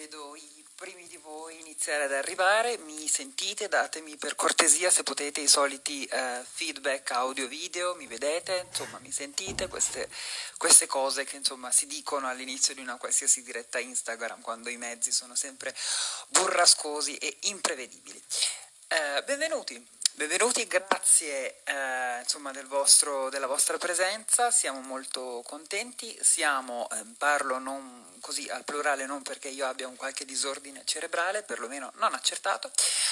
vedo i primi di voi iniziare ad arrivare, mi sentite, datemi per cortesia se potete i soliti eh, feedback audio-video, mi vedete, insomma mi sentite, queste, queste cose che insomma si dicono all'inizio di una qualsiasi diretta Instagram quando i mezzi sono sempre burrascosi e imprevedibili. Eh, benvenuti! Benvenuti, grazie eh, insomma, del vostro, della vostra presenza, siamo molto contenti, siamo, eh, parlo non così al plurale non perché io abbia un qualche disordine cerebrale, perlomeno non accertato,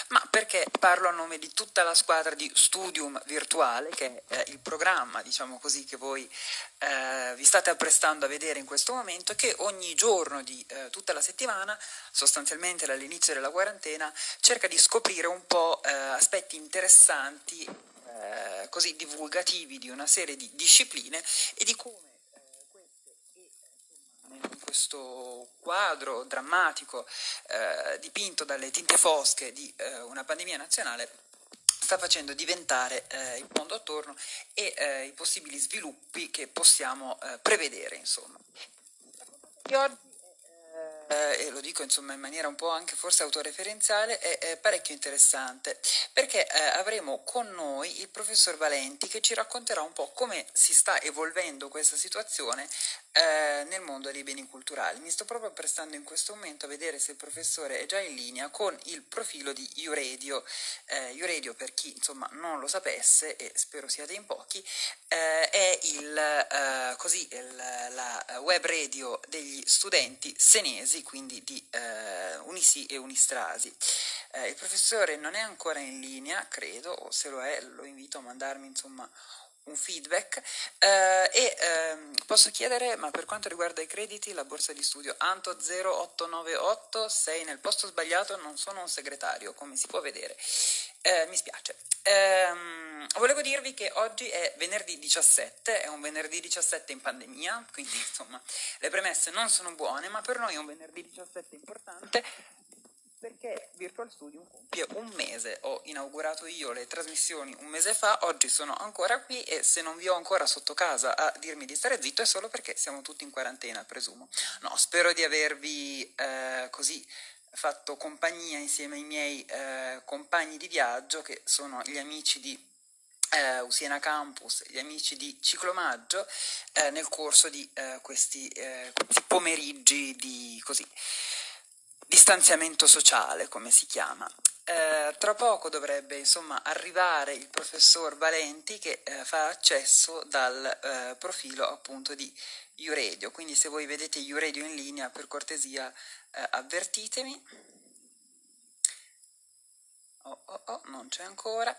ma perché parlo a nome di tutta la squadra di Studium Virtuale, che è eh, il programma, diciamo così, che voi eh, vi state apprestando a vedere in questo momento, che ogni giorno di eh, tutta la settimana, sostanzialmente dall'inizio della quarantena, cerca di scoprire un po' eh, aspetti interessanti, eh, così divulgativi di una serie di discipline e di come in questo quadro drammatico eh, dipinto dalle tinte fosche di eh, una pandemia nazionale sta facendo diventare eh, il mondo attorno e eh, i possibili sviluppi che possiamo eh, prevedere. Insomma. Eh, e lo dico insomma in maniera un po' anche forse autoreferenziale, è, è parecchio interessante, perché eh, avremo con noi il professor Valenti che ci racconterà un po' come si sta evolvendo questa situazione eh, nel mondo dei beni culturali. Mi sto proprio prestando in questo momento a vedere se il professore è già in linea con il profilo di Iuredio. Eh, Iuredio, per chi insomma non lo sapesse, e spero siate in pochi, eh, è il, eh, così, il, la web radio degli studenti senesi, quindi di eh, Unisi e Unistrasi. Eh, il professore non è ancora in linea, credo, o se lo è lo invito a mandarmi insomma un feedback eh, e ehm, posso chiedere, ma per quanto riguarda i crediti, la borsa di studio Anto 0898, sei nel posto sbagliato, non sono un segretario, come si può vedere. Eh, mi spiace. Ehm, volevo dirvi che oggi è venerdì 17, è un venerdì 17 in pandemia, quindi insomma le premesse non sono buone, ma per noi è un venerdì 17 importante perché Virtual Studio compie un mese, ho inaugurato io le trasmissioni un mese fa, oggi sono ancora qui e se non vi ho ancora sotto casa a dirmi di stare zitto è solo perché siamo tutti in quarantena, presumo. No, spero di avervi eh, così fatto compagnia insieme ai miei eh, compagni di viaggio che sono gli amici di eh, Usiena Campus, gli amici di Ciclomaggio eh, nel corso di eh, questi, eh, questi pomeriggi di così distanziamento sociale, come si chiama. Eh, tra poco dovrebbe insomma arrivare il professor Valenti che eh, fa accesso dal eh, profilo appunto di Uradio, quindi se voi vedete Uradio in linea per cortesia eh, avvertitemi. Oh, oh, oh, non c'è ancora.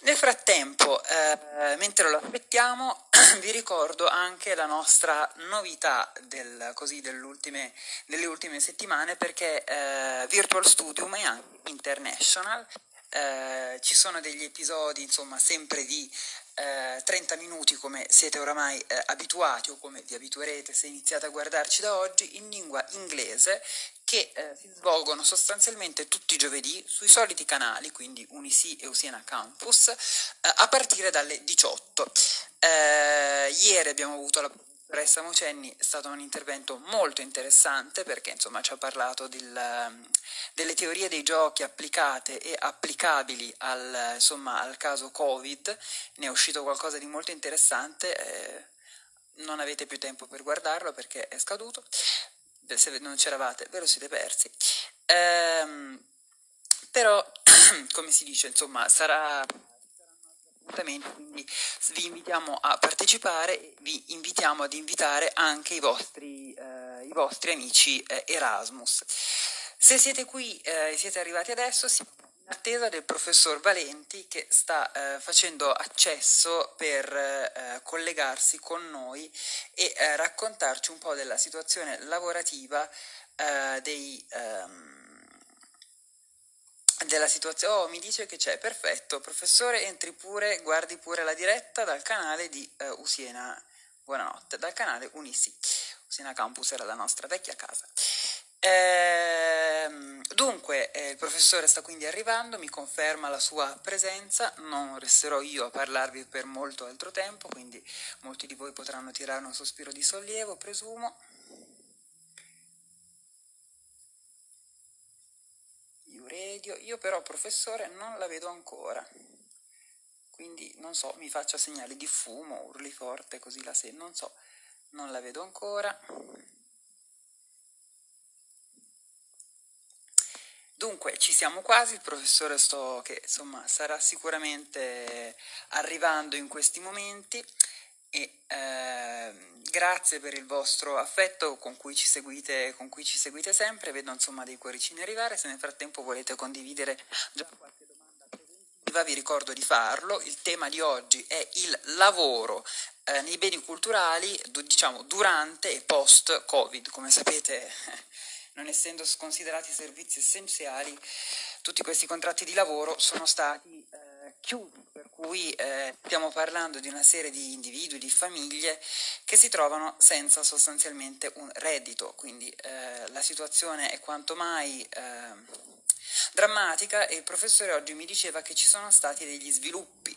Nel frattempo, eh, mentre lo aspettiamo, vi ricordo anche la nostra novità del, così, delle ultime settimane perché eh, Virtual Studium è anche international, eh, ci sono degli episodi insomma sempre di eh, 30 minuti come siete oramai eh, abituati o come vi abituerete se iniziate a guardarci da oggi in lingua inglese che eh, si svolgono sostanzialmente tutti i giovedì sui soliti canali, quindi Unisi e Usiena Campus, eh, a partire dalle 18. Eh, ieri abbiamo avuto la professoressa Mocenni, è stato un intervento molto interessante perché insomma ci ha parlato del, delle teorie dei giochi applicate e applicabili al, insomma, al caso Covid, ne è uscito qualcosa di molto interessante, eh, non avete più tempo per guardarlo perché è scaduto, se non c'eravate ve lo siete persi. Ehm, però, come si dice, insomma, sarà quindi vi invitiamo a partecipare e vi invitiamo ad invitare anche i vostri, eh, i vostri amici eh, Erasmus. Se siete qui e eh, siete arrivati adesso, siamo in attesa del professor Valenti che sta eh, facendo accesso per eh, collegarsi con noi e eh, raccontarci un po' della situazione lavorativa eh, dei... Um, della situazione. Oh, mi dice che c'è, perfetto. Professore, entri pure, guardi pure la diretta dal canale di uh, Usiena. Buonanotte, dal canale Unisi. Usiena Campus era la nostra vecchia casa. Ehm, dunque, eh, il professore sta quindi arrivando, mi conferma la sua presenza, non resterò io a parlarvi per molto altro tempo, quindi molti di voi potranno tirare un sospiro di sollievo, presumo. Radio, io però professore non la vedo ancora. Quindi non so, mi faccia segnali di fumo, urli forte così la sento, non so, non la vedo ancora. Dunque, ci siamo quasi, il professore sto che insomma sarà sicuramente arrivando in questi momenti e eh, grazie per il vostro affetto con cui, ci seguite, con cui ci seguite sempre, vedo insomma dei cuoricini arrivare, se nel frattempo volete condividere già qualche domanda preventiva vi ricordo di farlo, il tema di oggi è il lavoro eh, nei beni culturali, diciamo durante e post Covid, come sapete non essendo considerati servizi essenziali, tutti questi contratti di lavoro sono stati eh, chiusi, per cui eh, stiamo parlando di una serie di individui, di famiglie che si trovano senza sostanzialmente un reddito, quindi eh, la situazione è quanto mai eh, drammatica e il professore oggi mi diceva che ci sono stati degli sviluppi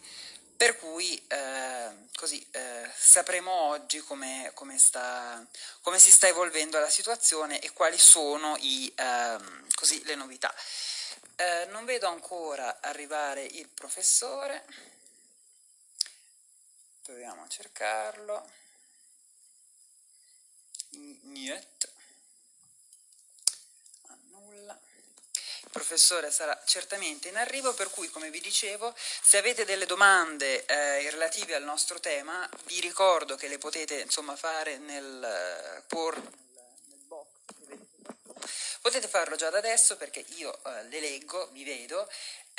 per cui eh, così, eh, sapremo oggi come, come, sta, come, si sta evolvendo la situazione e quali sono i, eh, così, le novità. Eh, non vedo ancora arrivare il professore, proviamo a cercarlo. Niet. il professore sarà certamente in arrivo, per cui come vi dicevo, se avete delle domande eh, relative al nostro tema, vi ricordo che le potete insomma fare nel, eh, por, nel box. Potete farlo già da adesso perché io eh, le leggo, vi vedo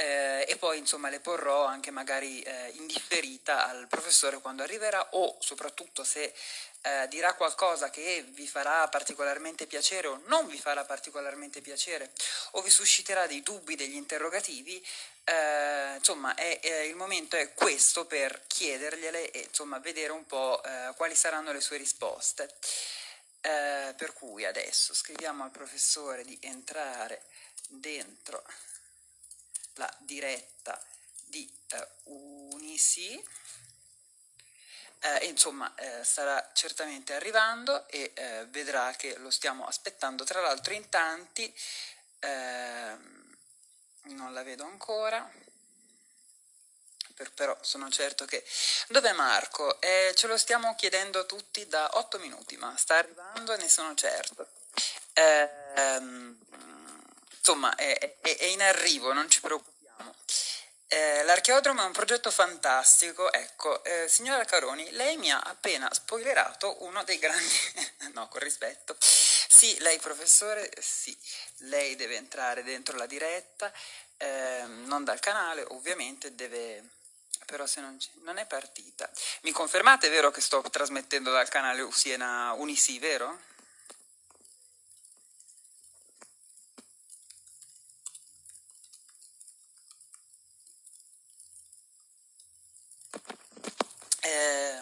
eh, e poi insomma le porrò anche magari eh, in differita al professore quando arriverà o soprattutto se eh, dirà qualcosa che vi farà particolarmente piacere o non vi farà particolarmente piacere o vi susciterà dei dubbi, degli interrogativi, eh, insomma è, è, il momento è questo per chiedergliele e insomma vedere un po' eh, quali saranno le sue risposte. Eh, per cui adesso scriviamo al professore di entrare dentro la diretta di eh, Unisi eh, insomma eh, starà certamente arrivando e eh, vedrà che lo stiamo aspettando. Tra l'altro in tanti ehm, non la vedo ancora. Per, però sono certo che dov'è Marco? Eh, ce lo stiamo chiedendo tutti da 8 minuti ma sta arrivando e ne sono certo. Ehm, insomma è, è, è in arrivo non ci preoccupiamo eh, l'archeodromo è un progetto fantastico, ecco, eh, signora Caroni, lei mi ha appena spoilerato uno dei grandi, no, con rispetto, sì, lei professore, sì, lei deve entrare dentro la diretta, eh, non dal canale, ovviamente deve, però se non, non è partita. Mi confermate, vero, che sto trasmettendo dal canale Siena Unisi, vero? Eh,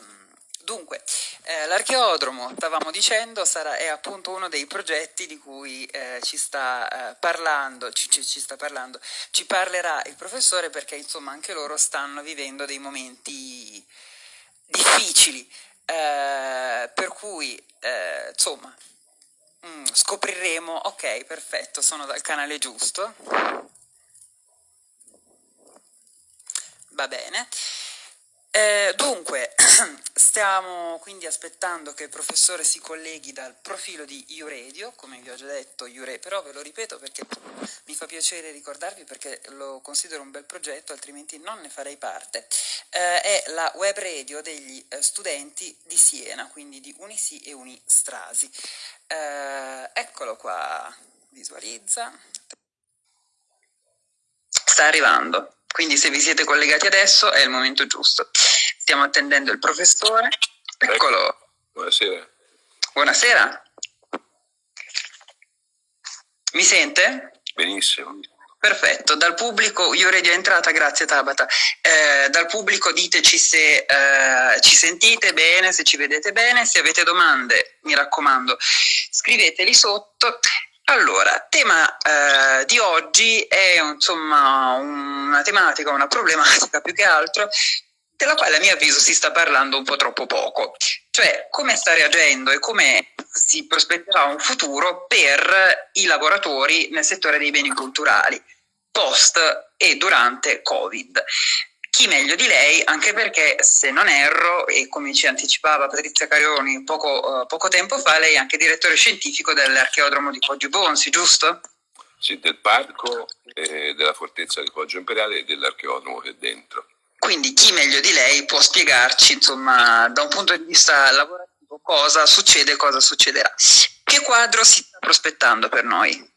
dunque, eh, l'archeodromo, stavamo dicendo, sarà, è appunto uno dei progetti di cui eh, ci, sta, eh, parlando, ci, ci, ci, sta parlando, ci parlerà il professore perché insomma anche loro stanno vivendo dei momenti difficili, eh, per cui eh, insomma mm, scopriremo, ok perfetto, sono dal canale giusto, va bene. Eh, dunque, stiamo quindi aspettando che il professore si colleghi dal profilo di YouRadio, come vi ho già detto, YouRadio, però ve lo ripeto perché mi fa piacere ricordarvi perché lo considero un bel progetto, altrimenti non ne farei parte. Eh, è la web radio degli eh, studenti di Siena, quindi di Unisi e Unistrasi. Eh, eccolo qua, visualizza. Sta arrivando. Quindi se vi siete collegati adesso è il momento giusto. Stiamo attendendo il professore. Eccolo. Buonasera. Buonasera. Mi sente? Benissimo. Perfetto, dal pubblico, io redio entrata, grazie Tabata, eh, dal pubblico diteci se eh, ci sentite bene, se ci vedete bene, se avete domande, mi raccomando, scriveteli sotto allora, tema eh, di oggi è insomma una tematica, una problematica più che altro, della quale a mio avviso si sta parlando un po' troppo poco, cioè come sta reagendo e come si prospetterà un futuro per i lavoratori nel settore dei beni culturali. post e durante Covid chi meglio di lei, anche perché se non erro, e come ci anticipava Patrizia Carioni poco, uh, poco tempo fa, lei è anche direttore scientifico dell'archeodromo di Poggio Bonsi, giusto? Sì, del parco, eh, della fortezza di Poggio Imperiale e dell'archeodromo che è dentro. Quindi chi meglio di lei può spiegarci, insomma, da un punto di vista lavorativo, cosa succede e cosa succederà. Che quadro si sta prospettando per noi?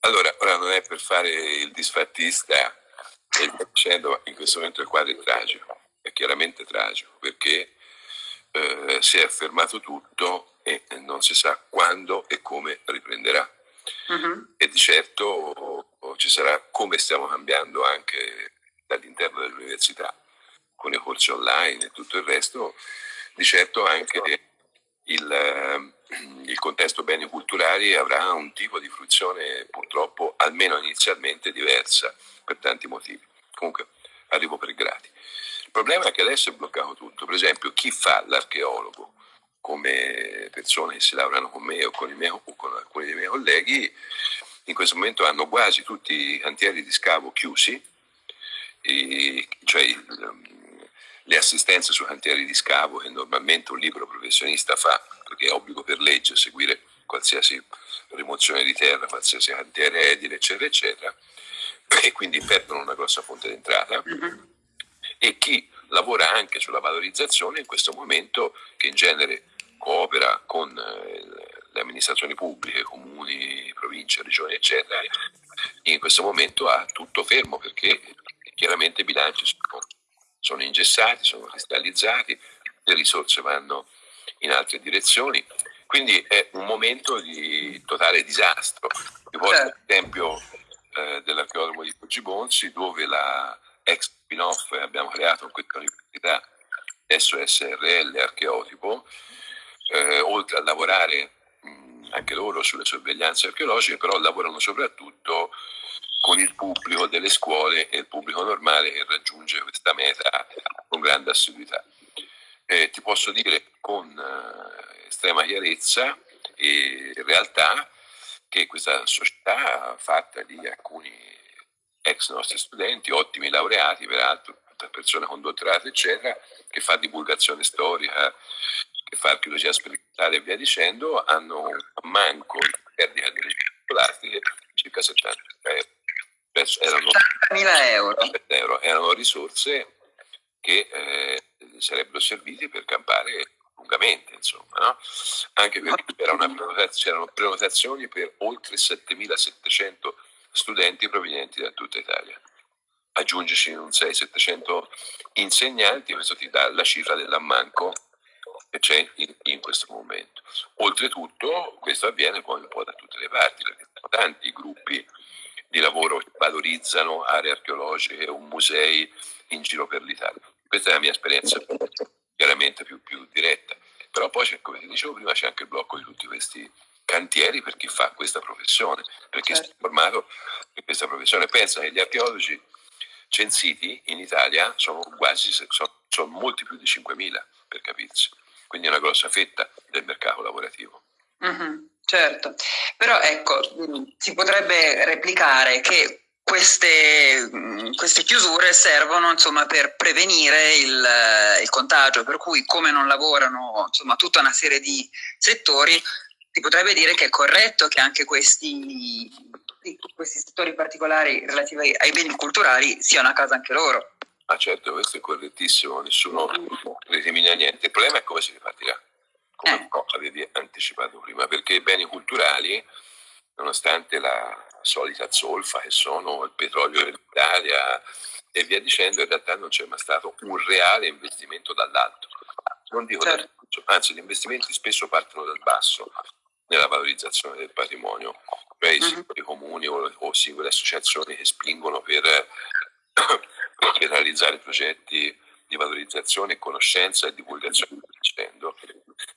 Allora, ora non è per fare il disfattista, e dicendo in questo momento il quadro è tragico, è chiaramente tragico, perché eh, si è fermato tutto e non si sa quando e come riprenderà. Uh-huh. E di certo ci sarà come stiamo cambiando anche dall'interno dell'università, con i corsi online e tutto il resto, di certo anche il, il contesto beni culturali avrà un tipo di fruizione purtroppo almeno inizialmente diversa per tanti motivi. Comunque arrivo per gradi. Il problema è che adesso è bloccato tutto. Per esempio, chi fa l'archeologo come persone che si lavorano con me o con, miei, o con alcuni dei miei colleghi, in questo momento hanno quasi tutti i cantieri di scavo chiusi, e, cioè il, le assistenze sui cantieri di scavo che normalmente un libero professionista fa, perché è obbligo per legge seguire qualsiasi rimozione di terra, qualsiasi cantiere edile, eccetera, eccetera, e quindi perdono una grossa fonte di entrata. Mm-hmm. E chi lavora anche sulla valorizzazione in questo momento, che in genere coopera con eh, le amministrazioni pubbliche, comuni, province, regioni, eccetera, in questo momento ha tutto fermo perché chiaramente i bilanci sono, sono ingessati, sono cristallizzati, le risorse vanno in altre direzioni, quindi è un momento di totale disastro. Vi porto certo. l'esempio eh, dell'archeologo di Poggi dove la ex spin-off abbiamo creato questa università, adesso SRL Archeotipo, eh, oltre a lavorare mh, anche loro sulle sorveglianze archeologiche, però lavorano soprattutto con il pubblico delle scuole e il pubblico normale che raggiunge questa meta con grande assiduità. Eh, ti posso dire con eh, estrema chiarezza e realtà che questa società fatta di alcuni ex nostri studenti, ottimi laureati peraltro, persone con dottorato eccetera, che fa divulgazione storica, che fa archeologia sperimentale e via dicendo, hanno un manco di perdita di scolastiche circa 70 euro. Erano, 70.000 euro. euro. Erano risorse che eh, sarebbero servite per campare lungamente, insomma, no? anche perché c'erano prenotazioni per oltre 7.700 studenti provenienti da tutta Italia. Aggiungici un 600-700 insegnanti, questo ti dà la cifra dell'ammanco che c'è in, in, questo momento. Oltretutto questo avviene poi un po' da tutte le parti, perché tanti gruppi di lavoro che valorizzano aree archeologiche o musei in giro per l'Italia. Questa è la mia esperienza chiaramente più, più diretta. Però poi, come ti dicevo prima, c'è anche il blocco di tutti questi cantieri per chi fa questa professione, per chi certo. si è formato in questa professione. Pensa che gli archeologi censiti in Italia sono quasi, sono, sono molti più di 5.000, per capirsi. Quindi è una grossa fetta del mercato lavorativo. Mm-hmm, certo, però ecco, si potrebbe replicare che queste, mm, queste, chiusure servono insomma, per prevenire il, il, contagio, per cui come non lavorano insomma, tutta una serie di settori, si potrebbe dire che è corretto che anche questi, questi settori particolari relativi ai beni culturali siano a casa anche loro. Ah certo, questo è correttissimo, nessuno recrimina niente. Il problema è come si ripartirà, come eh. avevi anticipato prima, perché i beni culturali, nonostante la solita zolfa che sono il petrolio dell'Italia e via dicendo, in realtà non c'è mai stato un reale investimento dall'alto. Non dico certo. dall'alto, anzi gli investimenti spesso partono dal basso nella valorizzazione del patrimonio, cioè i mhm. singoli comuni o, o singole associazioni che spingono per, per realizzare progetti di valorizzazione, conoscenza e divulgazione. Dicendo.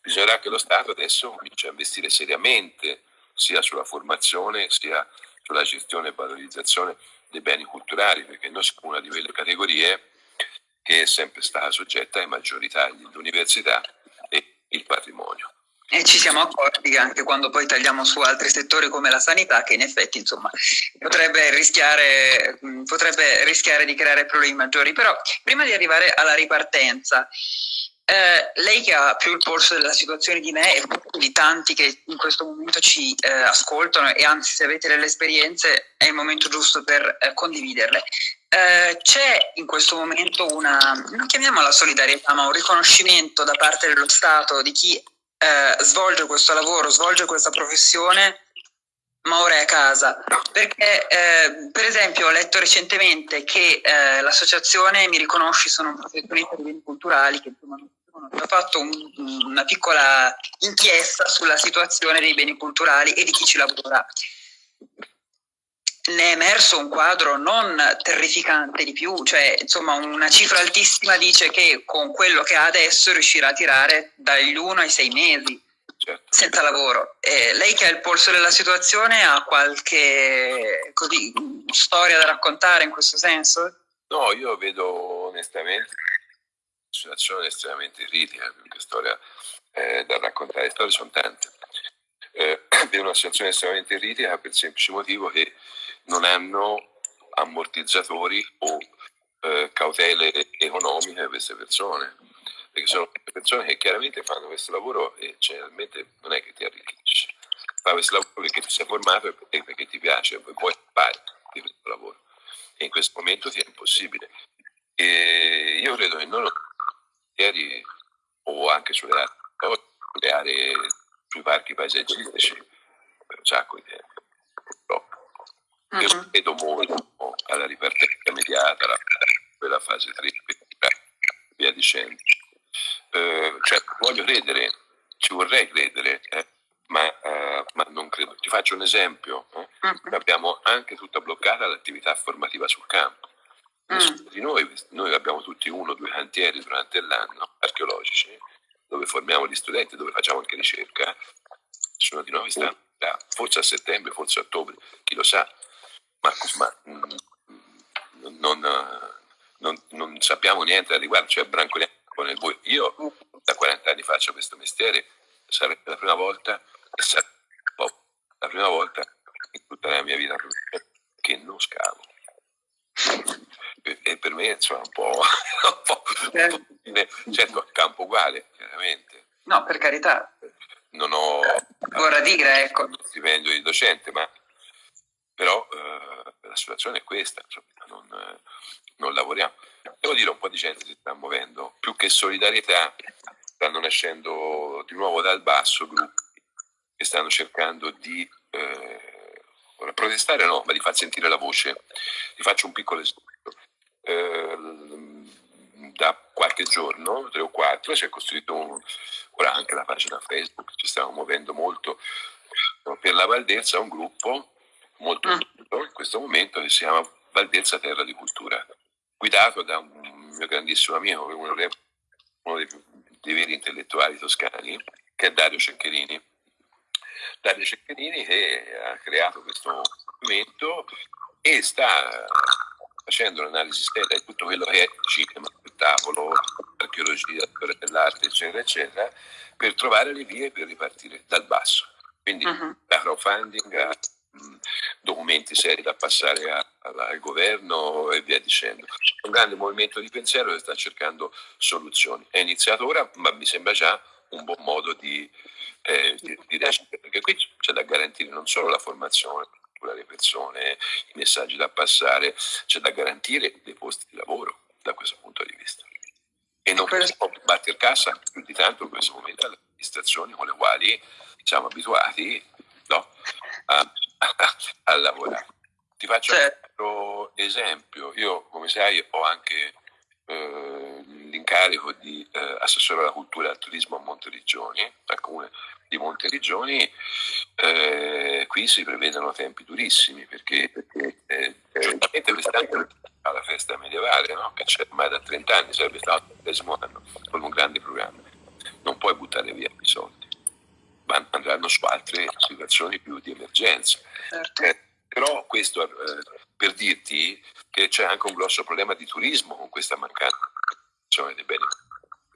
Bisognerà che lo Stato adesso cominci a investire seriamente sia sulla formazione sia sulla gestione e valorizzazione dei beni culturali, perché noi siamo una di quelle categorie che è sempre stata soggetta ai maggiori tagli, l'università e il patrimonio. E ci siamo accorti che anche quando poi tagliamo su altri settori come la sanità, che in effetti insomma, potrebbe, rischiare, potrebbe rischiare di creare problemi maggiori. Però prima di arrivare alla ripartenza, eh, lei che ha più il polso della situazione di me e di tanti che in questo momento ci eh, ascoltano e anzi se avete delle esperienze è il momento giusto per eh, condividerle. Eh, c'è in questo momento una, non chiamiamola solidarietà, ma un riconoscimento da parte dello Stato di chi eh, svolge questo lavoro, svolge questa professione ma ora è a casa. Perché, per esempio, ho letto recentemente che l'associazione Mi Riconosci sono un professionista di beni culturali che insomma, ha fatto un, una piccola inchiesta sulla situazione dei beni culturali e di chi ci lavora. Ne è emerso un quadro non terrificante di più, cioè insomma una cifra altissima dice che con quello che ha adesso riuscirà a tirare dagli 1 ai 6 mesi certo. senza lavoro. E lei che ha il polso della situazione ha qualche così, storia da raccontare in questo senso? No, io vedo onestamente situazione estremamente critica, perché storia eh, da raccontare, le storie sono tante. Eh, vedo una situazione estremamente critica per il semplice motivo che non hanno ammortizzatori o eh, cautele economiche queste persone perché sono persone che chiaramente fanno questo lavoro e generalmente non è che ti arricchisce. Fa questo lavoro perché ti sei formato e perché ti piace, poi puoi fare di questo lavoro. E in questo momento ti è impossibile. E io credo che non ieri o anche sulle aree, sui parchi paesaggistici per un sacco di tempo, purtroppo. Io credo molto alla ripartenza immediata, quella fase 3, via dicendo eh, cioè, voglio credere, ci vorrei credere, eh, ma, uh, ma, non credo. Ti faccio un esempio. Eh? Uh-huh. Abbiamo anche tutta bloccata l'attività formativa sul campo. Uh-huh. Di noi, noi abbiamo tutti uno o due cantieri durante l'anno archeologici dove formiamo gli studenti, dove facciamo anche ricerca. Nessuno di noi sta forse a settembre, forse a ottobre, chi lo sa, ma, ma mm, non, non, non, sappiamo niente al riguardo, cioè brancoliamo nel buio. Io da 40 anni faccio questo mestiere, sarebbe la prima volta, la prima volta in tutta la mia vita che non scavo. E per me insomma un po', un po', un po' certo a campo uguale, chiaramente. No, per carità. Non ho vorrà dire, ecco. stipendio di docente, ma però eh, la situazione è questa, insomma, non, eh, non lavoriamo. Devo dire un po' di gente si sta muovendo, più che solidarietà stanno nascendo di nuovo dal basso gruppi che stanno cercando di eh, protestare, no, ma di far sentire la voce. Vi faccio un piccolo esempio. Eh, da qualche giorno, tre o quattro, si è costruito un, ora anche la pagina Facebook, ci stiamo muovendo molto per la Valdelsa, un gruppo molto mm. in questo momento che si chiama Valdelsa Terra di Cultura guidato da un mio grandissimo amico, uno dei, uno dei, dei veri intellettuali toscani, che è Dario Ceccherini. Dario Ceccherini che ha creato questo movimento e sta facendo un'analisi seria di tutto quello che è cinema, spettacolo, archeologia, storia dell'arte, eccetera, eccetera, per trovare le vie per ripartire dal basso. Quindi uh-huh. da crowdfunding a documenti seri da passare a, al governo e via dicendo. Un grande movimento di pensiero che sta cercando soluzioni. È iniziato ora, ma mi sembra già un buon modo di, eh, di, di reagire, perché qui c'è da garantire non solo la formazione delle persone, i messaggi da passare, c'è da garantire dei posti di lavoro da questo punto di vista. E non possiamo battere cassa più di tanto in questo momento alle amministrazioni con le quali siamo abituati no, a a lavorare. Ti faccio certo. un altro esempio. Io, come sai, ho anche eh, l'incarico di eh, assessore alla cultura e al turismo a Monteriggioni, al comune di Monteriggioni. Eh, qui si prevedono tempi durissimi perché, perché eh, giustamente quest'anno alla festa medievale, no? che c'è ormai da 30 anni, sarebbe stato il decimo anno, con un grande programma. Non puoi buttare via i soldi andranno su altre situazioni più di emergenza. Certo. Eh, però questo eh, per dirti che c'è anche un grosso problema di turismo con questa mancanza dei beni,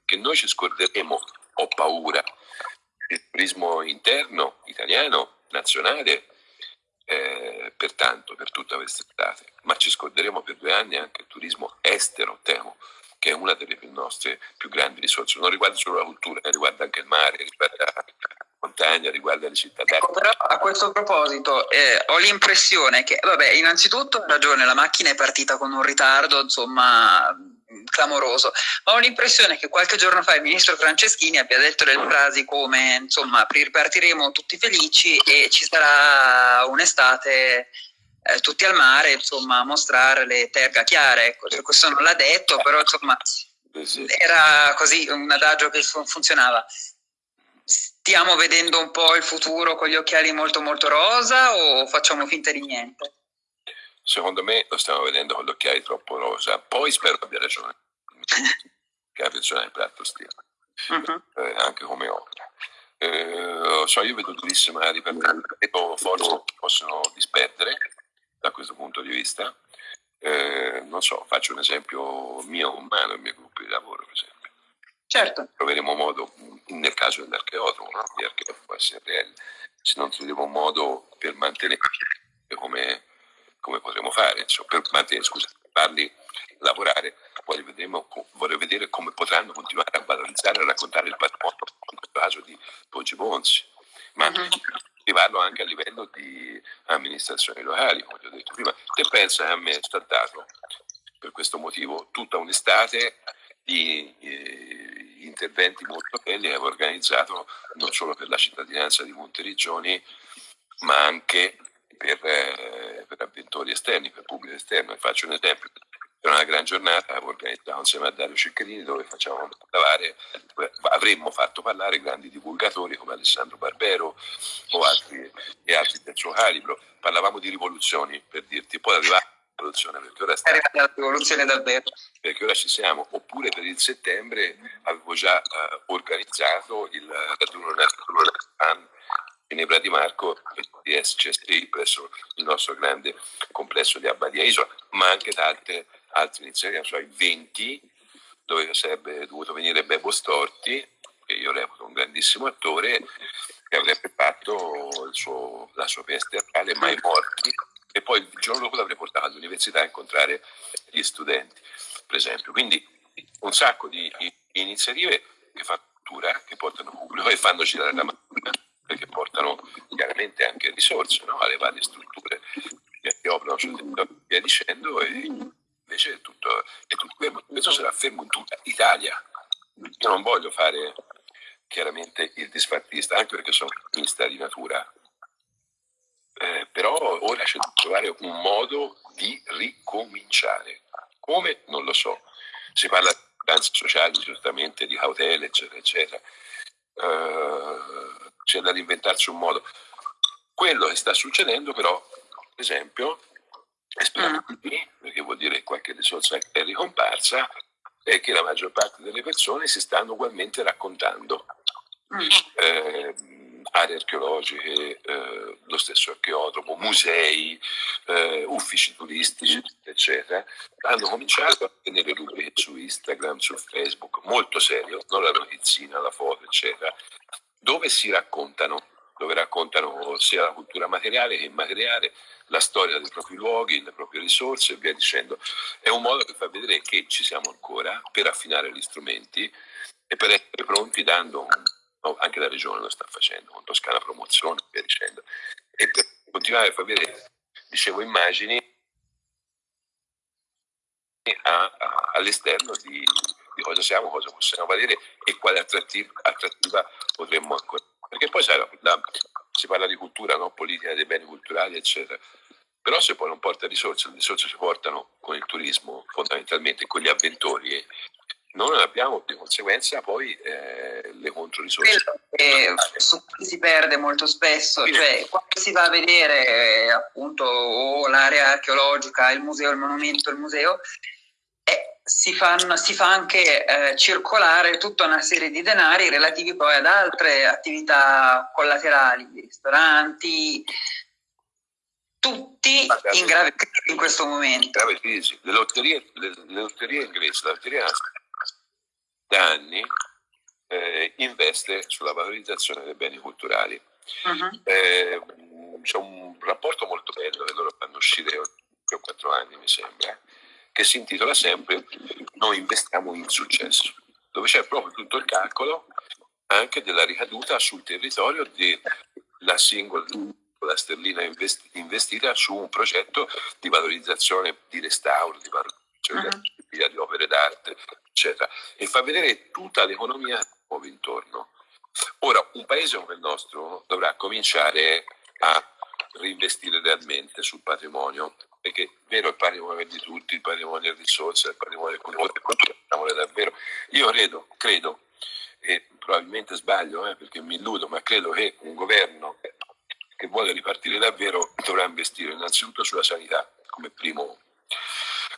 che noi ci scorderemo, ho paura, il turismo interno italiano, nazionale, eh, pertanto per tutta quest'estate, ma ci scorderemo per due anni anche il turismo estero, temo, che è una delle nostre più grandi risorse. Non riguarda solo la cultura, eh, riguarda anche il mare, riguarda la montagna, riguarda le città ecco, però a questo proposito eh, ho l'impressione che, vabbè, innanzitutto ha ragione, la macchina è partita con un ritardo, insomma, clamoroso, ma ho l'impressione che qualche giorno fa il ministro Franceschini abbia detto delle frasi come, insomma, ripartiremo tutti felici e ci sarà un'estate eh, tutti al mare, insomma, a mostrare le terga chiare. Ecco, cioè, questo non l'ha detto, però insomma era così un adagio che funzionava. Stiamo vedendo un po' il futuro con gli occhiali molto molto rosa o facciamo finta di niente? Secondo me lo stiamo vedendo con gli occhiali troppo rosa. Poi spero abbia ragione, che ha ragione il Platto Stile, uh-huh. eh, anche come opera. Eh, so, io vedo durissima ripartenza, forse possono disperdere, da questo punto di vista. Eh, non so, faccio un esempio mio umano, il mio gruppo di lavoro, per esempio. Certo. Troveremo modo, nel caso dell'archeologo, no? di archeologo SRL, se non troveremo modo per mantenere come, come potremo fare, insomma, per mantenere, scusa, farli lavorare, poi vedremo, vorrei vedere come potranno continuare a valorizzare e a raccontare il patrimonio, questo caso di Poggi Bonzi, ma attivarlo anche a livello di amministrazioni locali, come ho detto prima. Te pensa che a me è stato per questo motivo tutta un'estate di eh, interventi molto belli che avevo organizzato non solo per la cittadinanza di Monteriggioni, ma anche per, eh, per avventori esterni, per pubblico esterno. E faccio un esempio, era una gran giornata, avevo organizzato insieme a Dario Ciccherini dove facciamo parlare, avremmo fatto parlare grandi divulgatori come Alessandro Barbero o altri, e altri del suo calibro. Parlavamo di rivoluzioni, per dirti, poi arrivava la rivoluzione perché ora sta... la rivoluzione davvero. Perché ora ci siamo, oppure per il settembre avevo già uh, organizzato il raduno nazionale Ginebra di Marco di SCSI presso il nostro grande complesso di Abbadia Isola, ma anche tante altre iniziative, cioè 20, dove sarebbe dovuto venire Bebo Storti, che io reputo un grandissimo attore, che avrebbe fatto suo, la sua pièce teatrale Mai Morti, e poi il giorno dopo l'avrei portato all'università a incontrare gli studenti, per esempio. Quindi un sacco di iniziative che fanno cultura, che portano pubblico e fanno girare la portano chiaramente anche risorse no? alle varie strutture che operano sul territorio via dicendo e invece tutto, è tutto. Questo sarà fermo in tutta Italia. Io non voglio fare chiaramente il disfattista, anche perché sono ottimista di natura, eh, però ora c'è da trovare un modo di ricominciare. Come? Non lo so. Si parla di danze sociali, certamente, di cautele, eccetera, eccetera. Uh, c'è da reinventarsi un modo. Quello che sta succedendo però, per esempio, esplosivi, mm. perché vuol dire che qualche risorsa è ricomparsa, e che la maggior parte delle persone si stanno ugualmente raccontando. Eh, aree archeologiche, eh, lo stesso archeodromo, musei, eh, uffici turistici, eccetera, hanno cominciato a tenere rubriche su Instagram, su Facebook, molto serio, non la notizina, la foto, eccetera, dove si raccontano dove raccontano sia la cultura materiale che immateriale, la storia dei propri luoghi, le proprie risorse e via dicendo. È un modo che fa vedere che ci siamo ancora per affinare gli strumenti e per essere pronti dando, anche la regione lo sta facendo, con Toscana Promozione e via dicendo, e per continuare a far vedere, dicevo, immagini all'esterno di, di, cosa siamo, cosa possiamo valere e quale attrattiva, attrattiva potremmo ancora perché poi sai, la, si parla di cultura, no? politica dei beni culturali, eccetera. Però se poi non porta risorse, le risorse si portano con il turismo, fondamentalmente con gli avventori, non abbiamo di conseguenza poi eh, le controrisorse. Che su cui si perde molto spesso, cioè quando si va a vedere eh, appunto o l'area archeologica, il museo, il monumento, il museo, si, fanno, si fa anche eh, circolare tutta una serie di denari relativi poi ad altre attività collaterali, ristoranti, tutti in grave crisi in questo momento. Grave crisi. Le lotterie, le, le lotterie inglesi, la lotteria da anni eh, investe sulla valorizzazione dei beni culturali. Uh-huh. Eh, c'è un rapporto molto bello che loro fanno uscire o quattro anni, mi sembra, che si intitola sempre Noi investiamo in successo, dove c'è proprio tutto il calcolo anche della ricaduta sul territorio della singola sterlina investita su un progetto di valorizzazione, di restauro, di valorizzazione uh-huh. di opere d'arte, eccetera, e fa vedere tutta l'economia che muove intorno. Ora, un paese come il nostro dovrà cominciare a reinvestire realmente sul patrimonio, perché è vero il patrimonio di tutti, il patrimonio è risorsa, il patrimonio è cultura, davvero. Io credo, credo, e probabilmente sbaglio eh, perché mi illudo, ma credo che un governo che vuole ripartire davvero dovrà investire innanzitutto sulla sanità come primo,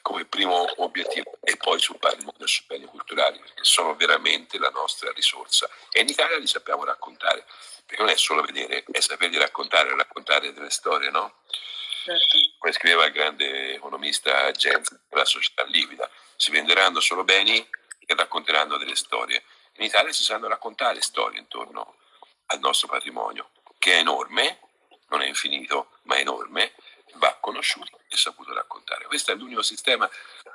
come primo obiettivo e poi sul patrimonio e sui beni culturali perché sono veramente la nostra risorsa e in Italia li sappiamo raccontare perché non è solo vedere, è saperli raccontare, raccontare delle storie, no? Certo. Come scriveva il grande economista Jens, la società livida, si venderanno solo beni che racconteranno delle storie. In Italia si sanno raccontare storie intorno al nostro patrimonio, che è enorme, non è infinito, ma è enorme, va conosciuto e saputo raccontare. Questo è l'unico sistema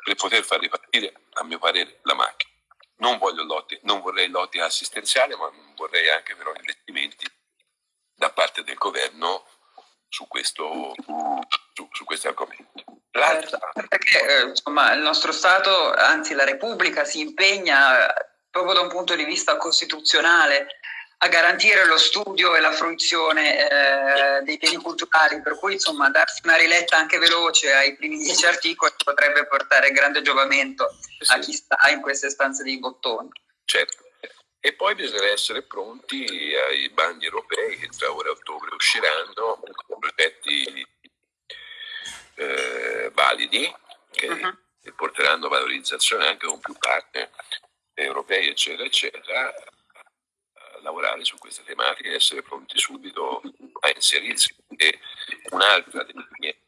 per poter far ripartire, a mio parere, la macchina. Non, lotti, non vorrei lotti assistenziali, ma vorrei anche però investimenti da parte del governo su questo, su, su questi argomenti. Certo, perché eh, insomma, il nostro Stato, anzi la Repubblica, si impegna proprio da un punto di vista costituzionale a garantire lo studio e la fruizione eh, dei beni culturali, per cui insomma darsi una riletta anche veloce ai primi dieci articoli potrebbe portare grande giovamento sì. a chi sta in queste stanze dei bottoni. Certo. E poi bisogna essere pronti ai bandi europei che tra ora e ottobre usciranno con progetti eh, validi che, uh-huh. porteranno valorizzazione anche con più partner europei, eccetera, eccetera, lavorare su queste tematiche e essere pronti subito a inserirsi. E un'altra delle mie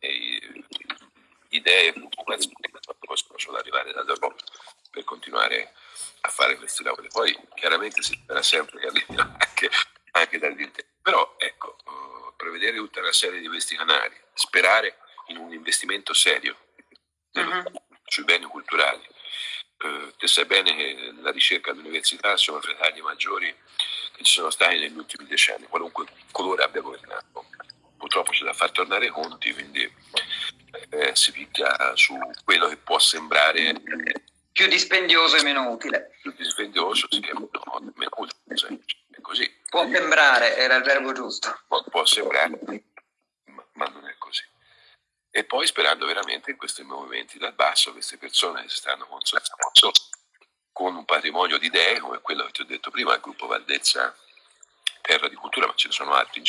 idee e preoccupazioni possono solo arrivare dall'Europa per continuare a fare questi lavori. Poi chiaramente si spera sempre che arrivino anche, anche dall'interno. Però ecco, prevedere tutta una serie di questi canali, sperare investimento serio uh-huh. sui beni culturali. Uh, te sai bene che la ricerca all'università sono fra i tagli maggiori che ci sono stati negli ultimi decenni, qualunque colore abbia governato. Purtroppo c'è da far tornare i conti, quindi eh, si picchia su quello che può sembrare più dispendioso e meno utile. Più dispendioso, sì, no, meno utile, è così. Può sembrare, era il verbo giusto. Può, può sembrare, ma, ma non è così. E poi sperando veramente in questi movimenti dal basso, queste persone che si stanno consolidando con un patrimonio di idee come quello che ti ho detto prima, il gruppo Valdezza Terra di Cultura, ma ce ne sono altri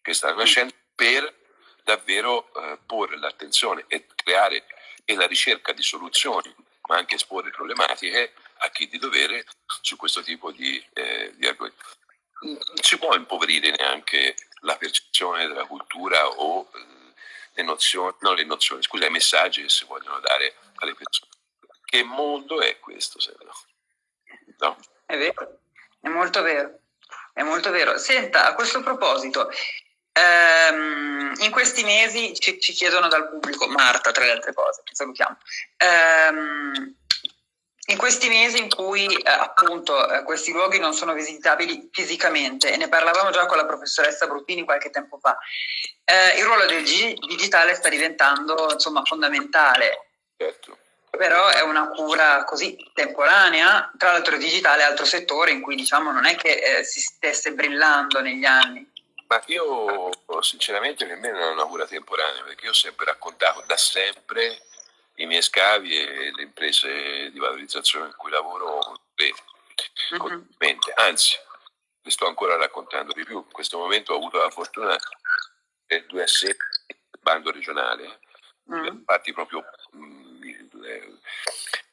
che stanno nascendo per davvero eh, porre l'attenzione e creare e la ricerca di soluzioni, ma anche esporre problematiche a chi di dovere su questo tipo di, eh, di argomenti. Non si può impoverire neanche la percezione della cultura o eh, le nozioni, non le nozioni, scusa, i messaggi che si vogliono dare alle persone. Che mondo è questo, se no? no? È vero, è molto vero, è molto vero. Senta, a questo proposito, ehm, in questi mesi ci, ci, chiedono dal pubblico, Marta tra le altre cose, che salutiamo, ehm, in questi mesi in cui eh, appunto eh, questi luoghi non sono visitabili fisicamente, e ne parlavamo già con la professoressa Bruttini qualche tempo fa, eh, il ruolo del digitale sta diventando insomma fondamentale. Certo però è una cura così temporanea, tra l'altro digitale è altro settore in cui diciamo non è che eh, si stesse brillando negli anni. Ma io sinceramente per me non è una cura temporanea, perché io ho sempre raccontato da sempre i miei scavi e le imprese di valorizzazione in cui lavoro mm-hmm. anzi, le sto ancora raccontando di più. In questo momento ho avuto la fortuna del 2S, il bando regionale, mm. infatti proprio mh,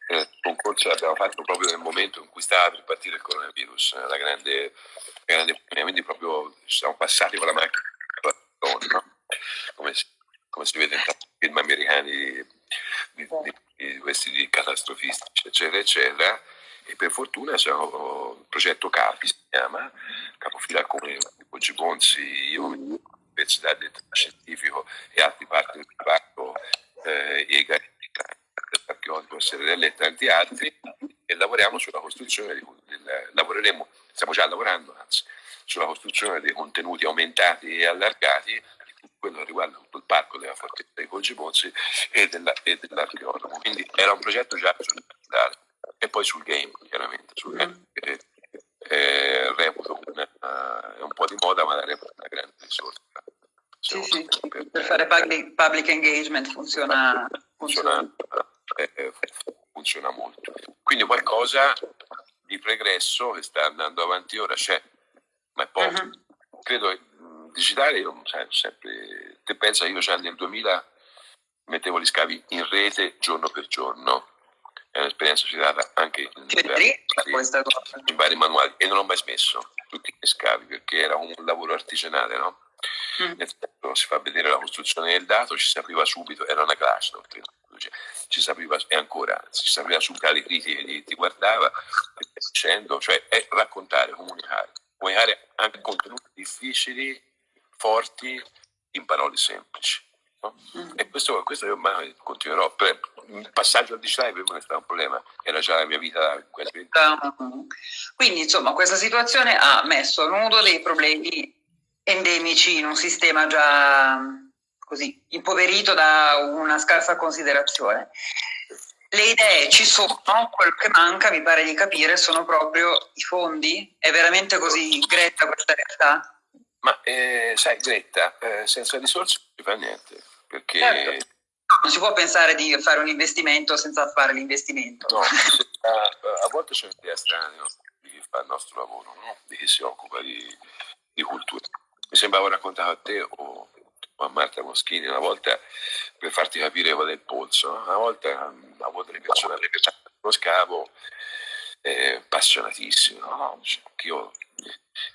il concorso l'abbiamo fatto proprio nel momento in cui stava per partire il coronavirus, la grande, grande quindi proprio siamo passati con la macchina, no? come, si, come, si, vede in tanti film americani di, di, di, questi di catastrofistici, eccetera, eccetera, e per fortuna siamo il progetto CAPI si chiama, capofila come Oggi Bonzi, io, l'Università del Scientifico e altri partner del parco, eh, EGA, dell'archeologo Serrella e tanti altri e lavoriamo sulla costruzione, di, del, lavoreremo, stiamo già lavorando anzi, sulla costruzione dei contenuti aumentati e allargati quello riguarda tutto il parco della fortezza dei Colgi Pozzi e, della, e dell'archeologo. Quindi era un progetto già sul digitale e poi sul game, chiaramente, sul game che eh, reputo una, uh, un po' di moda, ma la reputo una grande risorsa. Sì, sì, per, per, fare public, public engagement funziona, funziona, funziona, eh, funziona molto. Quindi qualcosa di pregresso che sta andando avanti ora c'è, ma è poco. Uh-huh. Credo che digitale, io sai, sempre, te pensa, io già nel 2000 mettevo gli scavi in rete giorno per giorno, è un'esperienza citata anche in, vari, in vari manuali e non ho mai smesso tutti gli scavi perché era un lavoro artigianale, no? Mm. Nel senso, si fa vedere la costruzione del dato, ci si apriva subito, era una classe, no? ci si apriva, e ancora, ci si apriva subito alle critiche, ti, ti guardava, dicendo, cioè è raccontare, comunicare, comunicare anche contenuti difficili forti in parole semplici. No? Mm. E questo, questo io continuerò. Per, il passaggio al digitale per me è stato un problema, era già la mia vita. Quindi insomma questa situazione ha messo a nudo dei problemi endemici in un sistema già così impoverito da una scarsa considerazione. Le idee ci sono, quello che manca, mi pare di capire, sono proprio i fondi? È veramente così gretta questa realtà? Ma eh, sai, Greta, eh, senza risorse non si fa niente. Perché... Certo. Non si può pensare di fare un investimento senza fare l'investimento. No, a, a volte c'è un'idea strana di chi fa il nostro lavoro, no? di chi si occupa di, di cultura. Mi sembrava raccontato a te o, o, a Marta Moschini una volta per farti capire qual è il polso. Una volta a volte le persone lo scavo eh, appassionatissimo, no? cioè, io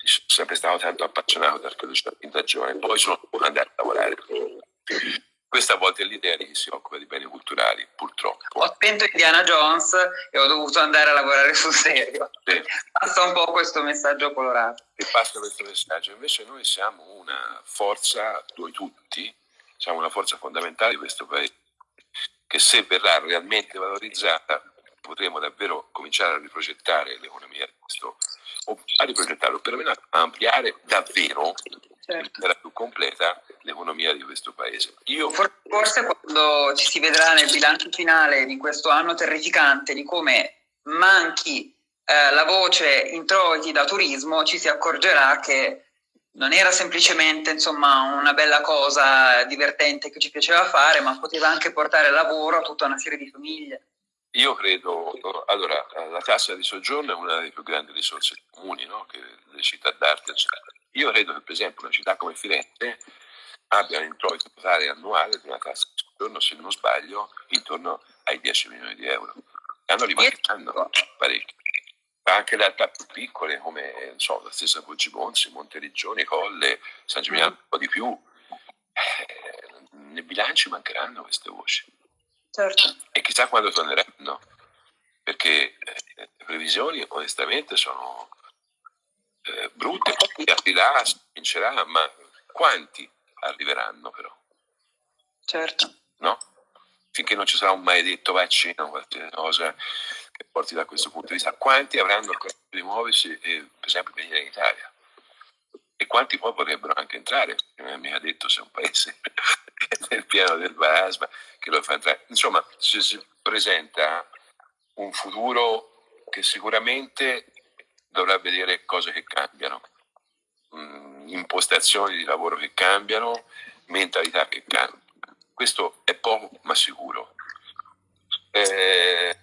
sono sempre stato tanto appassionato dall'archeologia in ragione, poi sono andato a lavorare. Questa volta è l'idea di chi si occupa di beni culturali, purtroppo. Ho spento Indiana Jones e ho dovuto andare a lavorare sul serio. Sì. Passa un po' questo messaggio colorato. E passa questo messaggio. Invece noi siamo una forza, noi tutti, siamo una forza fondamentale di questo paese, che se verrà realmente valorizzata potremo davvero cominciare a riprogettare l'economia di questo o a riprogettarlo, perlomeno a ampliare davvero certo. in più completa l'economia di questo paese. Io... Forse quando ci si vedrà nel bilancio finale di questo anno terrificante di come manchi eh, la voce introiti da turismo, ci si accorgerà che non era semplicemente insomma, una bella cosa divertente che ci piaceva fare, ma poteva anche portare lavoro a tutta una serie di famiglie. Io credo, allora, la tassa di soggiorno è una delle più grandi risorse comuni no? che le città d'arte. Io credo che per esempio una città come Firenze abbia un introito totale annuale di una tassa di soggiorno, se non sbaglio, intorno ai 10 milioni di euro. Hanno rimancheranno parecchi. Anche realtà più piccole come so, la stessa Poggimonsi, Monteriggioni, Colle, San Gimignano, un po' di più, eh, nei bilanci mancheranno queste voci. Certo. E chissà quando torneranno, perché eh, le previsioni onestamente sono eh, brutte, aprirà, si vincerà, ma quanti arriveranno però? Certo. No? Finché non ci sarà un maledetto vaccino, qualche cosa che porti da questo punto di vista, quanti avranno il coraggio di muoversi e per esempio venire in Italia? E quanti poi potrebbero anche entrare? È mica detto se un paese nel piano del Basma che lo fa entrare. Insomma, si, presenta un futuro che sicuramente dovrà vedere cose che cambiano, mm, impostazioni di lavoro che cambiano, mentalità che cambiano. Questo è poco ma sicuro. Eh,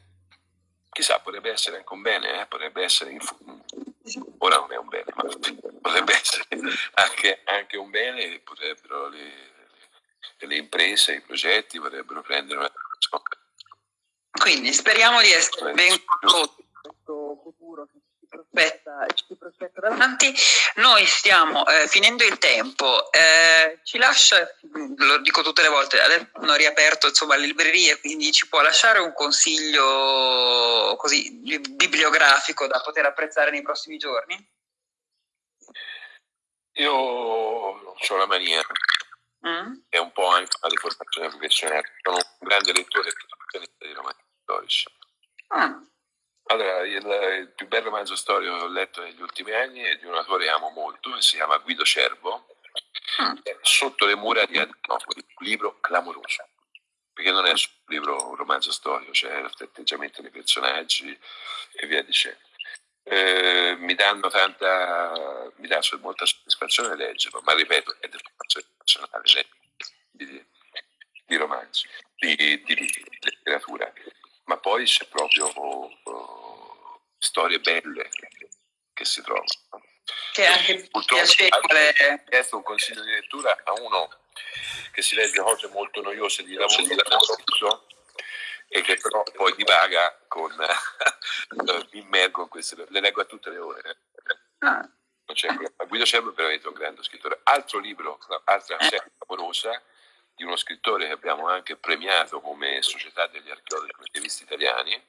chissà, potrebbe essere anche un bene, eh? potrebbe essere ora non è un bene, ma potrebbe essere anche, anche un bene potrebbero le, le, imprese, i progetti potrebbero prendere una Quindi speriamo di essere ben condotti in questo futuro che ci prospetta, ci si prospetta davanti. Noi stiamo eh, finendo il tempo, eh, ci lascia, lo dico tutte le volte, adesso hanno riaperto insomma, le librerie, quindi ci può lasciare un consiglio così bibliografico da poter apprezzare nei prossimi giorni? Io ho la mania, mm. è un po' anche una deformazione professionale, sono un grande lettore di romanzi storici. Ah. Allora, il, il, più bel romanzo storico che ho letto negli ultimi anni è di un autore che amo molto, che si chiama Guido Cervo, mm. Sotto le mura di Adrianopoli, un libro clamoroso, perché non è un libro, un romanzo storico, c'è cioè l'atteggiamento dei personaggi e via dicendo. Eh, mi danno tanta, mi dà molta soddisfazione leggerlo, ma ripeto, è del romanzo personale di, di romanzi, di, di, di letteratura ma poi c'è proprio uh, storie belle che si trovano. Che anche Purtroppo piacevole. Ho chiesto un consiglio di lettura a uno che si legge cose molto noiose di lavoro, di lavoro e che però poi divaga con uh, mi immergo in queste le leggo a tutte le ore ah. Guido Cervo è veramente un grande scrittore altro libro, altra eh. serie amorosa di uno scrittore che abbiamo anche premiato come Società degli archeologi medievista italiani,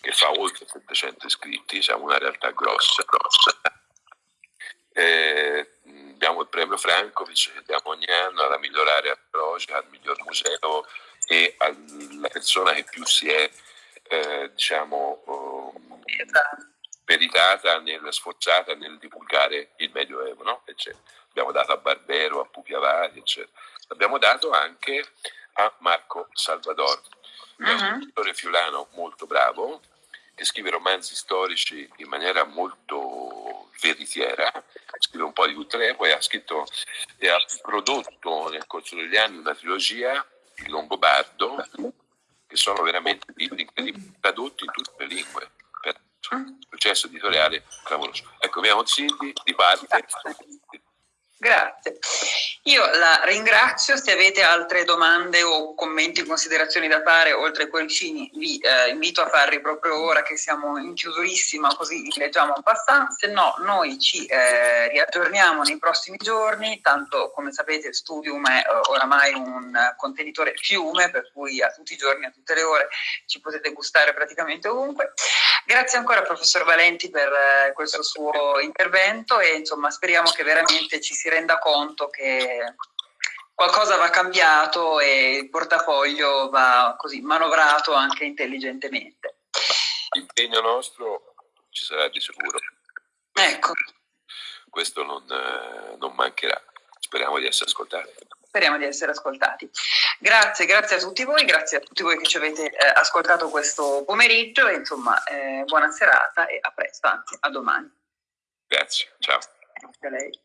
che fa oltre 700 iscritti, siamo una realtà grossa, grossa. Eh, abbiamo il premio Frankovic che diamo ogni anno alla migliore area archeologica, al miglior museo e alla persona che più si è, eh, diciamo, um, meritata, nel, sforzata nel divulgare il Medioevo, no? Abbiamo dato a Barbero, a Pupi Avari, eccetera l'abbiamo dato anche a Marco Salvador, uh-huh. un mhm. scrittore fiulano molto bravo, che scrive romanzi storici in maniera molto veritiera, scrive un po' di tutte le epoche, ha scritto e ha prodotto nel corso degli anni una trilogia, Il Longobardo, che sono veramente libri tradotti in tutte le lingue, per un successo editoriale clamoroso. Ecco, i miei di parte Grazie. Io la ringrazio, se avete altre domande o commenti o considerazioni da fare, oltre ai cuoricini, vi eh, invito a farli proprio ora che siamo in chiusurissima, così leggiamo un passant, se no noi ci eh, riaggiorniamo nei prossimi giorni, tanto come sapete Studium è eh, oramai un contenitore fiume, per cui a tutti i giorni, a tutte le ore ci potete gustare praticamente ovunque. Grazie ancora professor Valenti per eh, questo suo intervento e insomma speriamo che veramente ci si renda conto che qualcosa va cambiato e il portafoglio va così manovrato anche intelligentemente. L'impegno nostro ci sarà di sicuro. Ecco. Questo non, eh, non mancherà. Speriamo di essere ascoltati. Speriamo di essere ascoltati. Grazie, grazie a tutti voi, grazie a tutti voi che ci avete eh, ascoltato questo pomeriggio e insomma eh, buona serata e a presto, anzi a domani. Grazie, ciao. Grazie a lei.